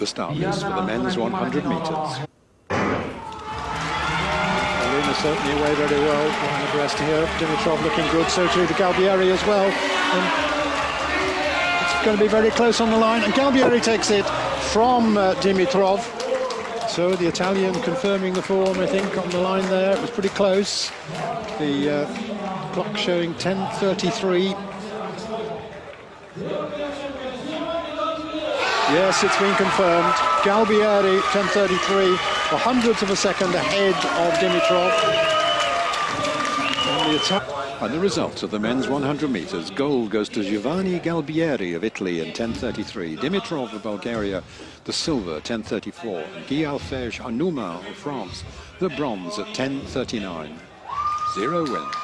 the start list for the men's 100 metres. Luna certainly away very well on the breast here. Dimitrov looking good, so too the Galbieri as well. And it's going to be very close on the line, and Galbieri takes it from uh, Dimitrov. So the Italian confirming the form, I think, on the line there. It was pretty close. The uh, clock showing 10.33. Yes, it's been confirmed. Galbieri, 10.33, a hundredth of a second ahead of Dimitrov. And the attack. And the results of the men's 100 metres. Gold goes to Giovanni Galbieri of Italy in 10.33. Dimitrov of Bulgaria, the silver, 10.34. Guy Elphège Anouman of France, the bronze at 10.39. Zero win.